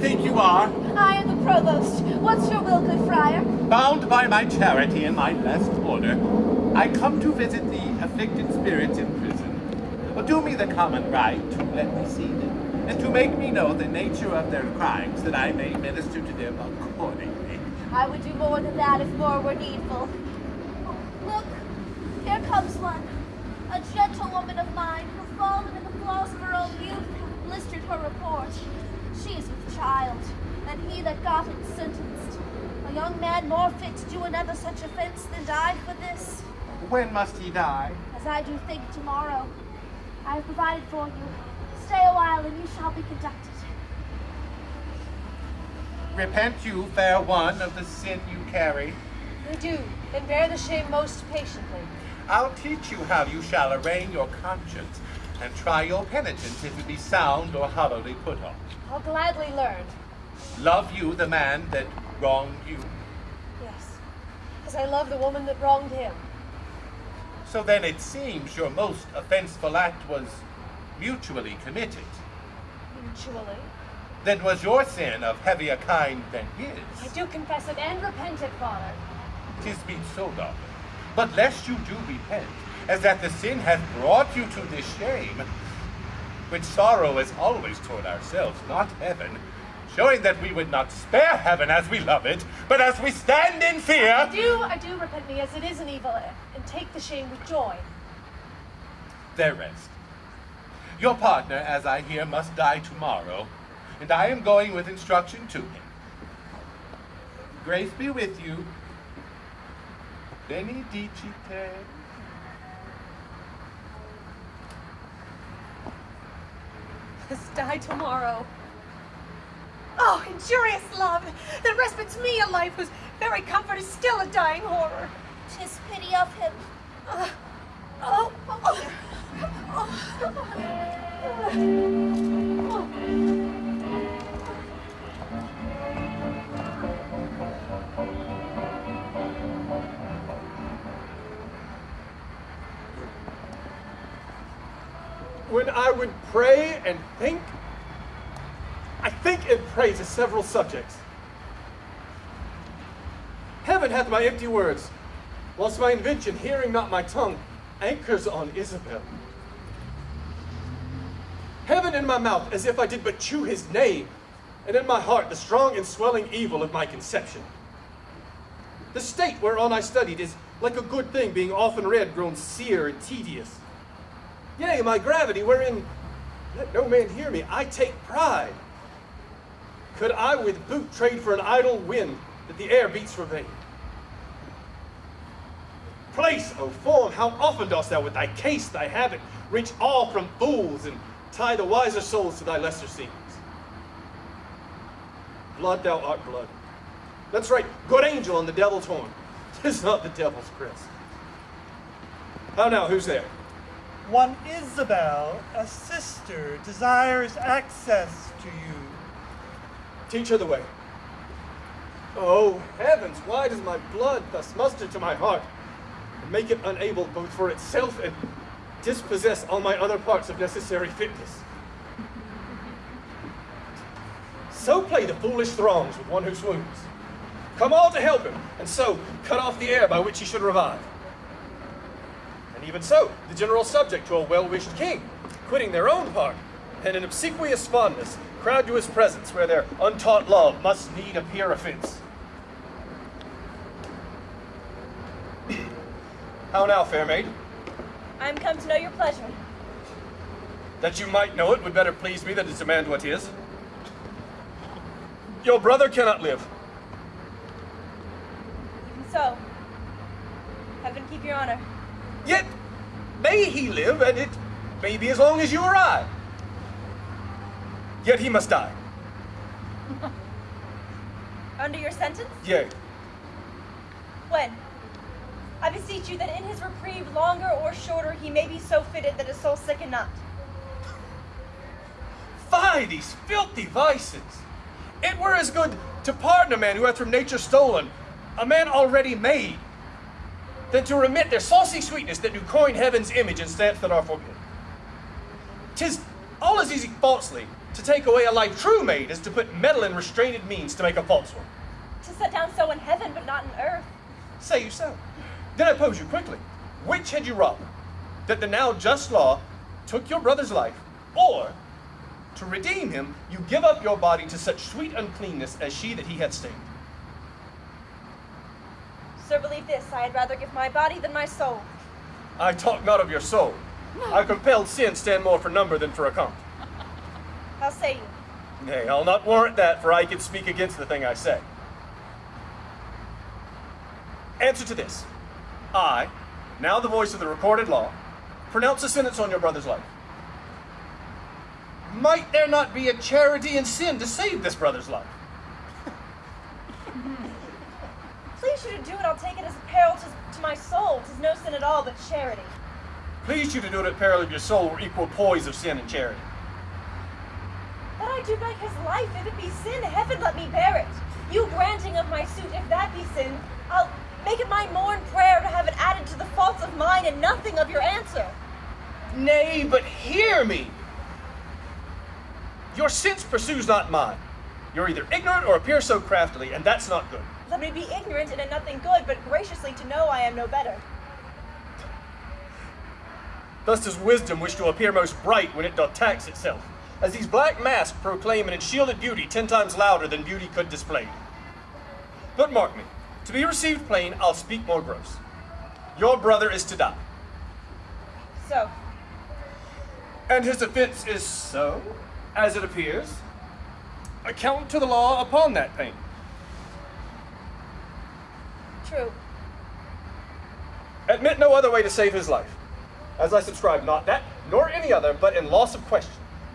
think you are? I am the provost. What's your will, good friar? Bound by my charity and my blessed order, I come to visit the afflicted spirits in prison. Do me the common right to let me see them, and to make me know the nature of their crimes, that I may minister to them accordingly. I would do more than that if more were needful. Look, here comes one. A gentlewoman of mine who, fallen in the flaws of her own youth, blistered her report. She is with child, and he that got it sentenced. A young man more fit to do another such offense than die for this. When must he die? As I do think tomorrow. I have provided for you. Stay a while and you shall be conducted. Repent you, fair one, of the sin you carry. We do, and bear the shame most patiently. I'll teach you how you shall arraign your conscience and try your penitence if it be sound or hollowly put on. I'll gladly learn. Love you the man that wronged you? Yes, as I love the woman that wronged him. So then it seems your most offenseful act was mutually committed. Mutually? Then was your sin of heavier kind than his? I do confess it and repent it, Father. Tis be so, daughter. But lest you do repent, as that the sin hath brought you to this shame, which sorrow is always toward ourselves, not heaven, showing that we would not spare heaven as we love it, but as we stand in fear. I do, I do repent me as it is an evil, and take the shame with joy. There rest. Your partner, as I hear, must die tomorrow, and I am going with instruction to him. Grace be with you. Benedicite. Must die tomorrow. Oh, injurious love, that respites me a life whose very comfort is still a dying horror. Tis pity of him. Several subjects. Heaven hath my empty words, whilst my invention, hearing not my tongue, anchors on Isabel. Heaven in my mouth, as if I did but chew his name, and in my heart the strong and swelling evil of my conception. The state whereon I studied is like a good thing being often read grown sere and tedious. Yea, my gravity, wherein, let no man hear me, I take pride. Could I with boot trade for an idle wind that the air beats for vain? Place, O form, how often dost thou with thy case, thy habit, reach all from fools and tie the wiser souls to thy lesser scenes? Blood, thou art blood. That's right, good angel on the devil's horn. Tis not the devil's crest. How now, who's there? One Isabel, a sister, desires access to you. Teach her the way. Oh, heavens, why does my blood thus muster to my heart, and make it unable both for itself and dispossess all my other parts of necessary fitness? So play the foolish throngs with one who swoons. Come all to help him, and so cut off the air by which he should revive. And even so, the general subject to a well-wished king, quitting their own part, and an obsequious fondness, crowd to his presence where their untaught love must need appear offense. How now, fair maid? I am come to know your pleasure. That you might know it would better please me than to demand what is. Your brother cannot live. Even so, heaven keep your honor. Yet may he live, and it may be as long as you or I. Yet he must die. Under your sentence? Yea. When? I beseech you that in his reprieve, longer or shorter, he may be so fitted that his soul sicken not. Fie, these filthy vices! It were as good to pardon a man who hath from nature stolen, a man already made, than to remit their saucy sweetness that do coin heaven's image and stamps that are forbidden. Tis all as easy falsely To take away a life true made is to put metal in restrained means to make a false one. To set down so in heaven, but not in earth. Say you so. Then I pose you quickly. Which had you rather? That the now just law took your brother's life, or to redeem him, you give up your body to such sweet uncleanness as she that he had stained? Sir, believe this, I had rather give my body than my soul. I talk not of your soul. I compelled sin stand more for number than for account. How say you? Nay, I'll not warrant that, for I can speak against the thing I say. Answer to this. I, now the voice of the recorded law, pronounce a sentence on your brother's life. Might there not be a charity in sin to save this brother's life? Please you to do it, I'll take it as a peril to, to my soul. Tis no sin at all, but charity. Please you to do it at peril of your soul were equal poise of sin and charity. I do beg his life, if it be sin, heaven let me bear it. You granting of my suit, if that be sin, I'll make it my morn prayer to have it added to the faults of mine and nothing of your answer. Nay, but hear me. Your sense pursues not mine. You're either ignorant or appear so craftily, and that's not good. Let me be ignorant and in nothing good, but graciously to know I am no better. Thus does wisdom wish to appear most bright when it doth tax itself, as these black masks proclaim an enshielded beauty ten times louder than beauty could display. But mark me, to be received plain, I'll speak more gross. Your brother is to die, So, and his offense is so, as it appears. Account to the law upon that pain. true. Admit no other way to save his life, as I subscribe not that, nor any other, but in loss of question,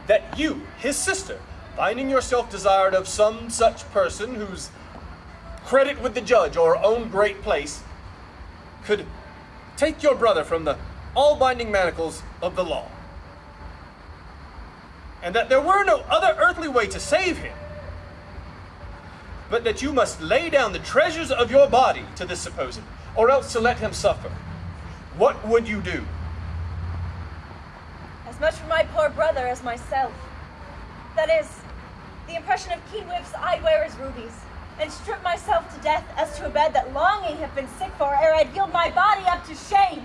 that you, his sister, finding yourself desired of some such person whose credit with the judge or own great place, could take your brother from the all binding manacles of the law. And that there were no other earthly way to save him, but that you must lay down the treasures of your body to this supposed, or else to let him suffer. What would you do? As much for my poor brother as myself. That is, the impression of keen whips I'd wear as rubies, and strip myself to death as to a bed that longing have been sick for, ere I'd yield my body up to shame.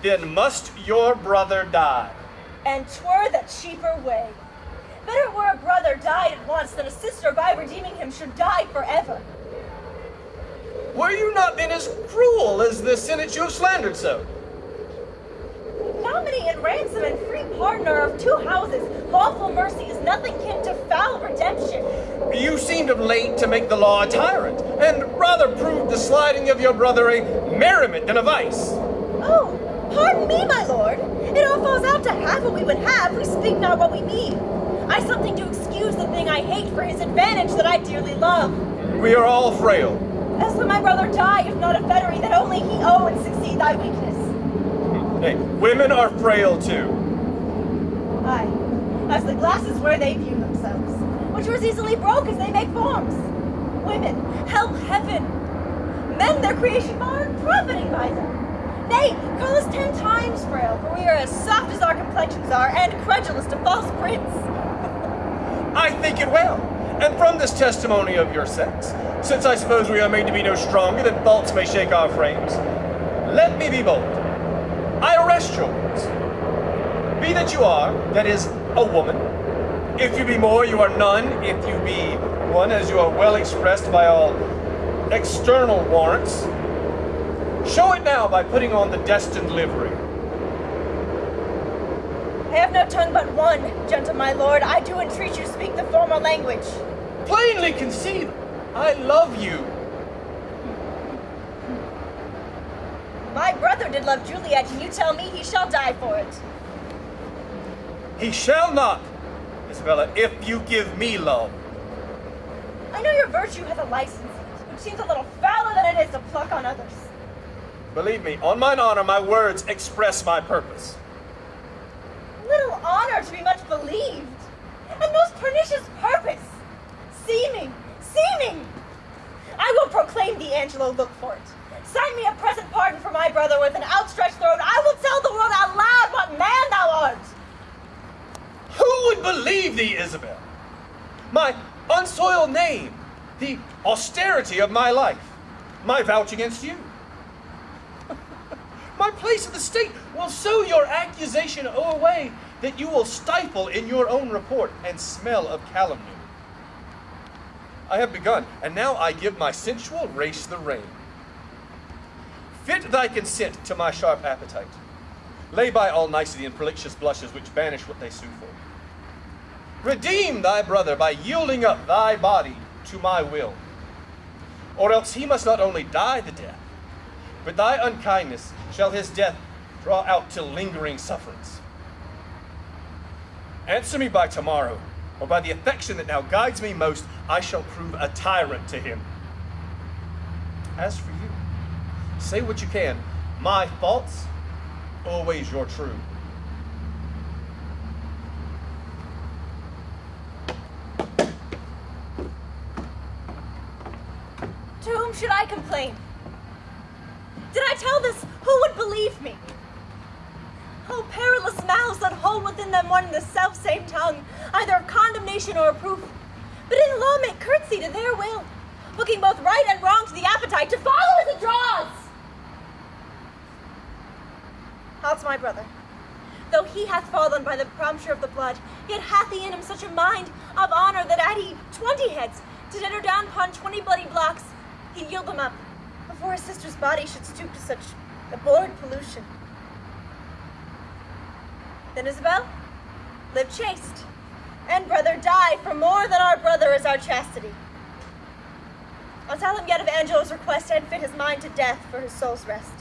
Then must your brother die. And twere the cheaper way. Better were a brother died at once than a sister by redeeming him should die forever. Were you not then as cruel as the sentence you have slandered so? Nominee and ransom and free partner of two houses, lawful mercy is nothing kin to foul redemption. You seemed of late to make the law a tyrant, and rather proved the sliding of your brother a merriment than a vice. Oh, pardon me, my lord. It all falls out to half what we would have. We speak not what we mean. I something to excuse the thing I hate for his advantage that I dearly love. We are all frail. As when my brother die, if not a fettery, that only he owe and succeed thy weakness. Hey, women are frail too. Aye, as the glasses where they view themselves, which are as easily broke as they make forms. Women, help heaven. Men their creation bar, profiting by them. Nay, call us ten times frail, for we are as soft as our complexions are, and credulous to false prints. I think it well. And from this testimony of your sex, since I suppose we are made to be no stronger than faults may shake our frames, let me be bold. I arrest your words. Be that you are, that is, a woman. If you be more, you are none. If you be one, as you are well expressed by all external warrants, show it now by putting on the destined livery. I have no tongue but one, gentle my lord. I do entreat you speak the formal language. Plainly conceive, I love you. My brother did love Juliet, and you tell me he shall die for it. He shall not, Isabella, if you give me love. I know your virtue has a license, which seems a little fouler than it is to pluck on others. Believe me, on mine honor, my words express my purpose. Little honor to be much believed, and most pernicious purpose. Seeming, seeming. I will proclaim thee, Angelo, look for it. Sign me a present pardon for my brother with an outstretched throat. I will tell the world out loud what man thou art. Who would believe thee, Isabel? My unsoiled name, the austerity of my life, my vouch against you. my place in the state will so your accusation away that you will stifle in your own report and smell of calumny. I have begun, and now I give my sensual race the rein. Fit thy consent to my sharp appetite. Lay by all nicety and prolixious blushes which banish what they sue for. Redeem thy brother by yielding up thy body to my will. Or else he must not only die the death, but thy unkindness shall his death draw out to lingering sufferance. Answer me by tomorrow, or by the affection that now guides me most, I shall prove a tyrant to him. As for you, say what you can. My faults, always your true. To whom should I complain? Did I tell this, who would believe me? Oh, perilous mouths that hold within them one and the self same tongue, either of condemnation or of proof, but in law make curtsy to their will, looking both right and wrong to the appetite to follow as it draws. How's my brother? Though he hath fallen by the prompture of the blood, yet hath he in him such a mind of honor that had he twenty heads to enter down upon twenty bloody blocks, he'd yield them up before his sister's body should stoop to such abhorred pollution. Then Isabel, live chaste, and brother die, for more than our brother is our chastity. I'll tell him yet of Angelo's request and fit his mind to death for his soul's rest.